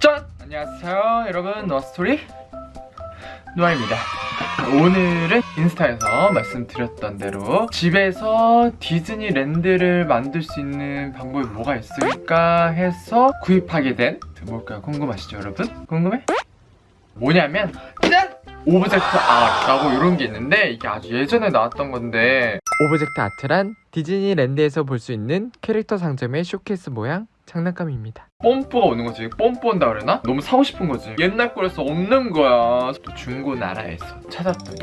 짠! 안녕하세요 여러분. 노아스토리. 노아입니다 오늘은 인스타에서 말씀드렸던 대로 집에서 디즈니랜드를 만들 수 있는 방법이 뭐가 있을까 해서 구입하게 된 뭘까요? 궁금하시죠 여러분? 궁금해? 뭐냐면 짠! Object Art라고 이런 게 있는데 이게 아주 예전에 나왔던 건데 Object Art란 디즈니랜드에서 볼 수 있는 캐릭터 상점의 쇼케이스 모양 장난감입니다. 뽐뿌가 오는 거지. 뽐뿌 온다 그러나? 너무 사고 싶은 거지. 옛날 거라서 없는 거야. 또 중고 나라에서 찾았더니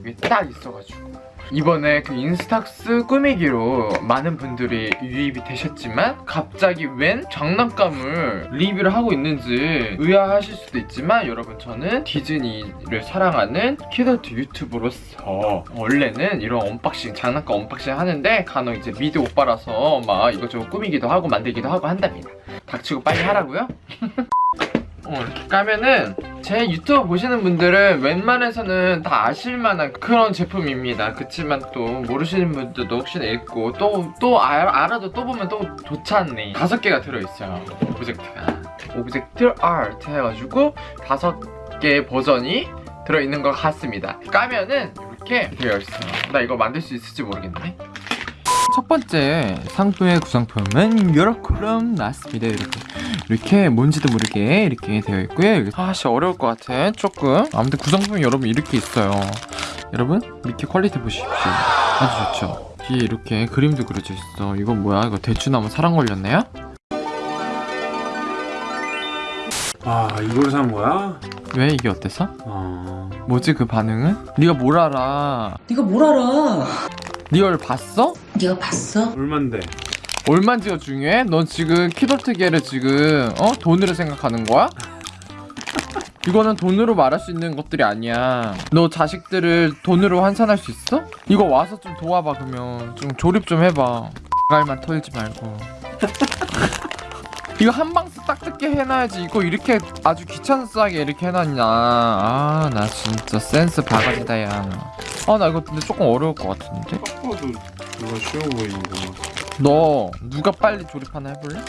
이게 딱 있어가지고 이번에 그 인스탁스 꾸미기로 많은 분들이 유입이 되셨지만 갑자기 웬 장난감을 리뷰를 하고 있는지 의아하실 수도 있지만 여러분 저는 디즈니를 사랑하는 키더트 유튜브로서 원래는 이런 unboxing 장난감 unboxing 하는데 간혹 이제 미드 오빠라서 막 이것저것 꾸미기도 하고 만들기도 하고 한답니다 닥치고 빨리 하라고요? 어, 이렇게 까면은 제 유튜브 보시는 분들은 웬만해서는 다 아실만한 그런 제품입니다. 그치만 또 모르시는 분들도 혹시나 있고 또 또 알아도 또 보면 또 좋잖니. 다섯 개가 들어있어요. object가. Object Art 해가지고 다섯 개의 버전이 들어있는 것 같습니다. 까면은 이렇게 되어 있어요. 나 이거 만들 수 있을지 모르겠네. 첫 번째 상품의 구성품은 이렇게럼 나왔습니다 이렇게 이렇게 뭔지도 모르게 이렇게 되어 있고요 아씨 어려울 것 같아 조금 아무튼 구성품이 여러분 이렇게 있어요 여러분 밑에 퀄리티 보십시오 아주 좋죠 뒤에 이렇게 그림도 그려져 있어 이건 뭐야 이거 대추나무 사랑 걸렸네요? 아 이걸 산 거야? 왜 이게 어때서? 어... 뭐지 그 반응은? 네가 뭘 알아 네가 뭘 알아? 네 이걸 봤어? 네가 봤어? 얼만데? 얼만지가 중요해? 넌 지금 키덜트계를 지금 어? 돈으로 생각하는 거야? 이거는 돈으로 말할 수 있는 것들이 아니야. 너 자식들을 돈으로 환산할 수 있어? 이거 와서 좀 도와봐 그러면. 좀 조립 좀 해봐. 갈만 털지 말고. 이거 한 방스 딱 뜯게 해놔야지. 이거 이렇게 아주 귀찮싸게 이렇게 해놨냐. 아 나 진짜 센스 바가지다 야아나 이거 근데 조금 어려울 것 같은데? 딱 봐도 누가 쉬워 보이는 거 너 누가 빨리 조립하나 해볼래?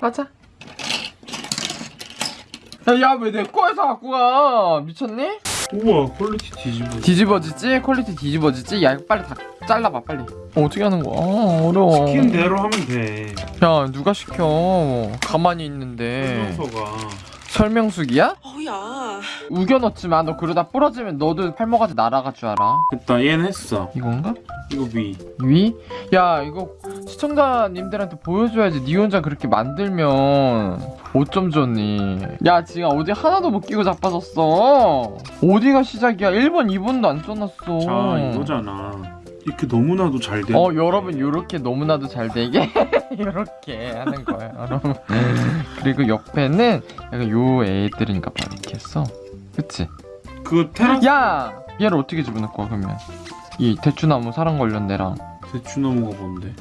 가자 야왜 내 거에서 갖고 가 미쳤니? 우와 퀄리티 뒤집어 뒤집어지지? 퀄리티 뒤집어지지? 야 이거 빨리 다 잘라봐 빨리 어, 어떻게 하는 거야? 아, 어려워 시킨 대로 하면 돼야 누가 시켜 가만히 있는데 설명서가 설명숙이야? 어야. 우겨 넣지 마 너 그러다 부러지면 너도 팔목까지 날아갈 줄 알아 됐다 얘는 했어 이건가? 이거 위 위? 야 이거 시청자님들한테 보여줘야지 니 혼자 그렇게 만들면 어쩜 좋니? 야 지금 어디 하나도 못 끼고 자빠졌어. 어디가 시작이야? 1번 2번도 안 써놨어. 자 이거잖아. 이렇게 너무나도 잘돼 어 여러분 요렇게 너무나도 잘 되게? 요렇게 하는 거예요 여러분. 그리고 옆에는 약간 요 애들인가 봐 이렇게 했어 그치? 그 테라스 야! 얘를 어떻게 집어넣을 거야 그러면? 이 대추나무 사랑 관련대랑. 대추나무가 뭔데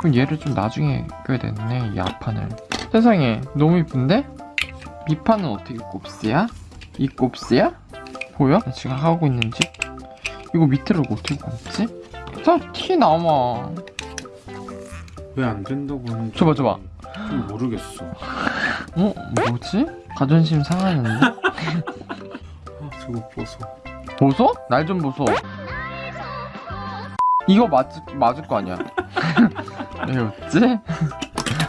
그럼 얘를 좀 나중에 껴야 되네 이 앞판을 세상에 너무 이쁜데? 밑판은 어떻게 곱스야? 이 곱스야? 보여? 나 지금 하고 있는 집? 이거 밑으로 어떻게 곱지? 다티 남아 왜 안 된다고 하는지 줘봐, 줘봐. 좀 모르겠어 어? 뭐지? 자존심 상하는데? 아 저거 보소 보소? 날좀 보소 이거 맞, 맞을 거 아니야 왜 웃지?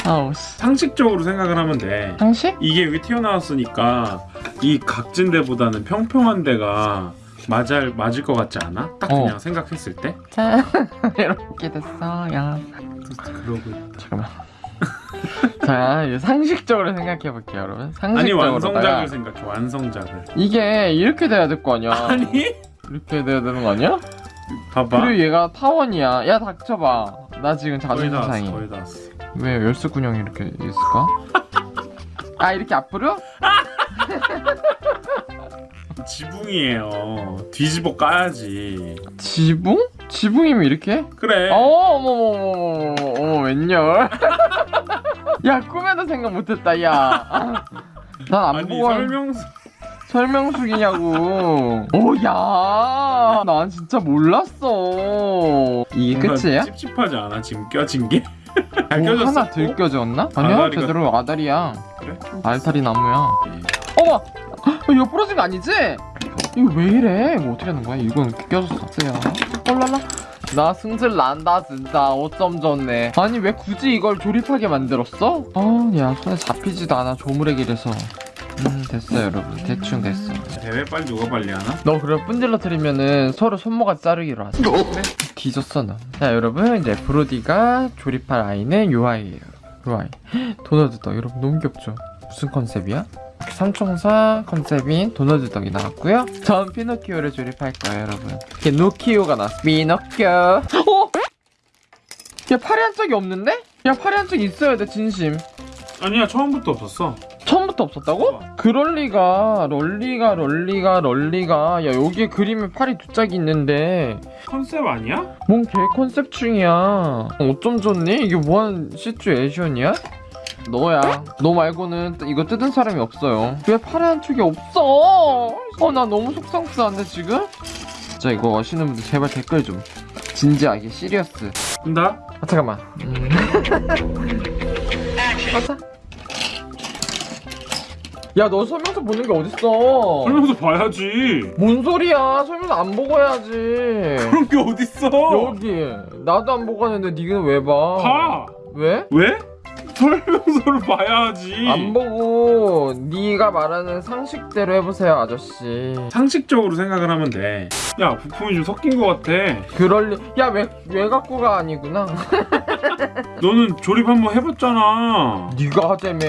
아우 씨 상식적으로 생각을 하면 돼 상식? 이게 위 튀어나왔으니까 이 각진 데보다는 평평한 데가 맞을 맞을 것 같지 않아? 딱 어. 그냥 생각했을 때 자 이렇게 됐어 야 그러고 있다. 잠깐만 자 상식적으로 생각해 볼게요 여러분 아니 상식적으로 완성작을 생각해 완성작을 이게 이렇게 돼야 될 거 아니야 아니 이렇게 돼야 되는 거 아니야? 봐봐. 그리고 얘가 타원이야. 야 닥쳐봐. 나 지금 자존심 상해. 거의 다 왔어. 왜 열쇠군형이 이렇게 있을까? 아 이렇게 앞으로? 지붕이에요. 뒤집어 까야지. 지붕? 지붕이면 이렇게? 그래. 어 어머머머머머 웬열. 야 꿈에도 생각 못했다 야난 안 보고 한- 설명서 설명숙이냐고 오야 난 진짜 몰랐어 이게 끝이야? 찝찝하지 않아 지금 껴진 게? 잘뭐 껴졌어? 하나 덜 껴졌나? 아니야 아다리가- 제대로 아다리야 그래? 알타리 나무야 예. 어머 이거 부러진 거 아니지? 이거 왜 이래? 이거 어떻게 하는 거야? 이건 껴졌어 쓰야 헐랄라 나 승질 난다 진짜 어쩜 좋네 아니 왜 굳이 이걸 조립하게 만들었어? 아야 손에 잡히지도 않아 조무래기라서 음 됐어 여러분. 대충 됐어. 대회 빨리 누가 빨리 하나? 너 그럼 분질러뜨리면은 서로 손모가지 자르기로 하자. 그래? 뒤졌어 너자 여러분 이제 브로디가 조립할 아이는 요 아이예요. 요 아이. 도널드 덕 여러분 너무 귀엽죠? 무슨 컨셉이야? 삼총사 컨셉인 도널드 덕이 나왔고요. 전 피노키오를 조립할 거예요 여러분. 이게 노키오가 나왔어. 피노키오. 어? 야 팔이 한 짝이 없는데? 야 팔이 한 짝이 있어야 돼 진심. 아니야 처음부터 없었어 처음부터 없었다고? 그럴 리가 럴리가 럴리가 럴리가 야 여기에 그림에 팔이 두 짝이 있는데 컨셉 아니야? 뭔 개 컨셉 중이야 어쩜 좋니? 이게 뭐하는 시츄에이션이야? 너야 너 말고는 뜨- 이거 뜯은 사람이 없어요 왜 팔에 한 척이 없어 어 나 너무 속상스한데 지금? 진짜 이거 아시는 분들 제발 댓글 좀 진지하게 시리어스 나? 아 잠깐만 음. 맞아 야 너 설명서 보는 게 어딨어? 설명서 봐야지. 뭔 소리야? 설명서 안 보고 해야지. 그런 게 어딨어? 여기. 나도 안 보고 하는데 니는 왜 봐? 봐. 왜? 왜? 설명서를 봐야지. 안 보고. 네가 말하는 상식대로 해보세요 아저씨. 상식적으로 생각을 하면 돼야 부품이 좀 섞인 것 같아. 그럴 리... 야왜 왜 갖고 가 아니구나. 너는 조립 한번 해봤잖아. 네가 하자며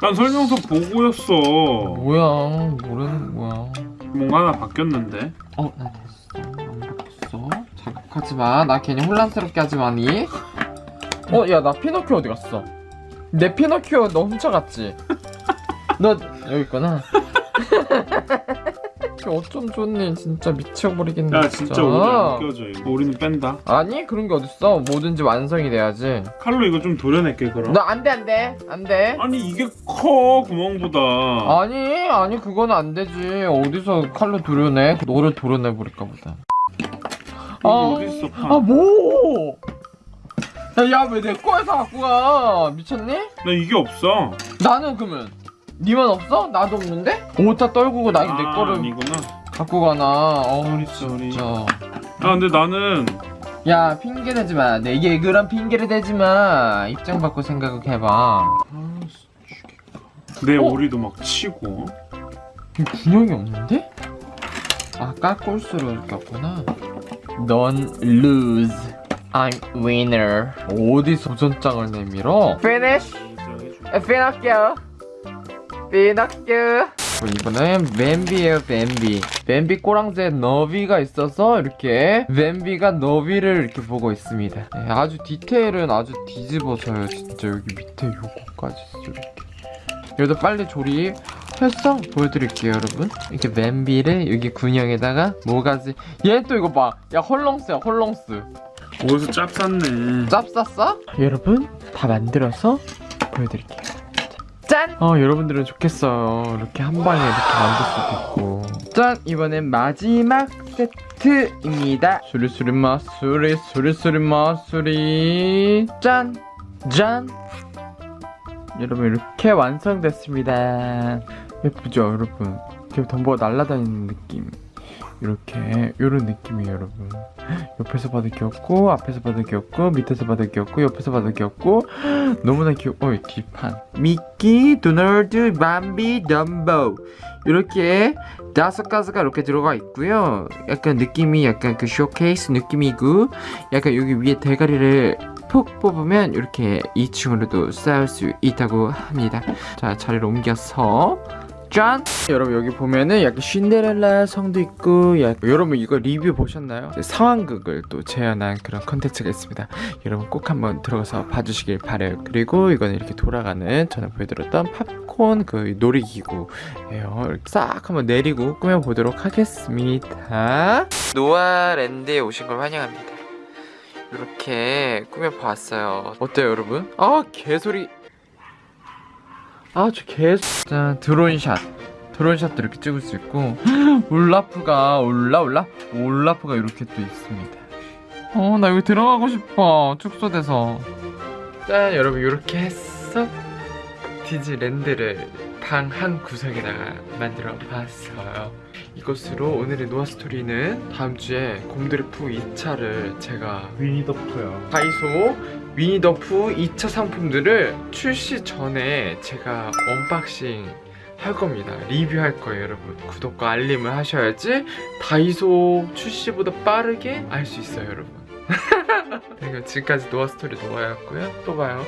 난 설명서 보고였어 뭐야 모르는 뭐야 뭔가 하나 바뀌었는데 어? 나 됐어 안 바뀌었어 자극하지 마 나 괜히 혼란스럽게 하지 마니 어? 야 나 피노키오 어디 갔어? 내 피노키오 너 훔쳐갔지? 너 여기 있구나 어쩜 좋니? 진짜 미쳐버리겠네 야 진짜. 오래 안 껴져 이거. 우리는 뺀다. 아니 그런 게 어딨어? 뭐든지 완성이 돼야지. 칼로 이거 좀 도려낼게 그럼. 너 안돼 안돼. 안돼. 아니 이게 커 구멍보다. 아니 아니 그거는 안 되지. 어디서 칼로 도려내? 너를 도려내 버릴까 보다. 아. 어딨어 파. 아 뭐? 야왜 내 거에서 갖고 가? 미쳤니? 나 이게 없어. 나는 그러면 니만 없어? 나도 없는데? 오타 떨구고 나내 아, 거를 아니구나. 갖고 가나. 어 sorry. 진짜. 아 근데 나는 야 핑계 대지 마. 내게 그런 핑계를 대지 마. 입장 바꿔 생각해봐. 내 어? 오리도 막 치고. 이 분명이 없는데? 아까 꼼수로 꼈구나. 넌 lose. I'm winner. 어디서 도전장을 내밀어? Finish. 피노키오 피노키오 이거는 뱀비예요 뱀비. 뱀비 꼬랑지에 너비가 있어서 이렇게 뱀비가 너비를 이렇게 보고 있습니다. 네, 아주 디테일은 아주 뒤집어져요. 진짜 여기 밑에 요거까지 이렇게. 여기도 빨리 조립 해서 보여드릴게요 여러분. 이렇게 뱀비를 여기 군형에다가 모가지. 얘 또 이거 봐야 헐렁스야 헐렁스. 어디서 짭 쌌네. 짭 쌌어? 여러분 다 만들어서 보여드릴게요 짠! 어 여러분들은 좋겠어요 이렇게 한 방에 이렇게 만들 수도 있고 짠! 이번엔 마지막 세트입니다 수리수리 마 수리 수리수리 마 수리 짠! 짠! 여러분 이렇게 완성됐습니다 예쁘죠 여러분 이렇게 덤보가 날아다니는 느낌 이렇게 이런 느낌이에요 여러분. 옆에서 봐도 귀엽고 앞에서 봐도 귀엽고 밑에서 봐도 귀엽고 옆에서 봐도 귀엽고 너무나 귀여 어이 뒷판. 미키, 도널드, 밤비, 덤보. 이렇게 다섯 가지가 이렇게 들어가 있고요. 약간 느낌이 약간 그 쇼케이스 느낌이고 약간 여기 위에 대가리를 푹 뽑으면 이렇게 2층으로도 쌓을 수 있다고 합니다. 자 자리를 옮겨서 짠! 여러분 여기 보면은 약간 신데렐라 성도 있고 약... 여러분 이거 리뷰 보셨나요? 상황극을 또 재현한 그런 컨텐츠가 있습니다. 여러분 꼭 한번 들어가서 봐주시길 바래요. 그리고 이거는 이렇게 돌아가는 전에 보여드렸던 팝콘 그 놀이기구예요. 이렇게 싹 한번 내리고 꾸며보도록 하겠습니다. 노아랜드에 오신 걸 환영합니다. 이렇게 꾸며봤어요. 어때요 여러분? 아 개소리 아저 개... 짠 드론샷. 드론샷도 이렇게 찍을 수 있고. 올라프가 올라 올라? 올라프가 이렇게 또 있습니다. 어 나 여기 들어가고 싶어. 축소돼서. 짠 여러분 이렇게 했어 디즈랜드를 방 한 구석에다가 만들어 봤어요. 이것으로 오늘의 노아스토리는 다음 주에 곰드래프 2차를 제가 위니더프요. 다이소 위니더프 2차 상품들을 출시 전에 제가 언박싱 할 겁니다. 리뷰할 거예요, 여러분. 구독과 알림을 하셔야지 다이소 출시보다 빠르게 알 수 있어요, 여러분. 네, 그럼 지금까지 노아스토리 노아였고요. 또 봐요.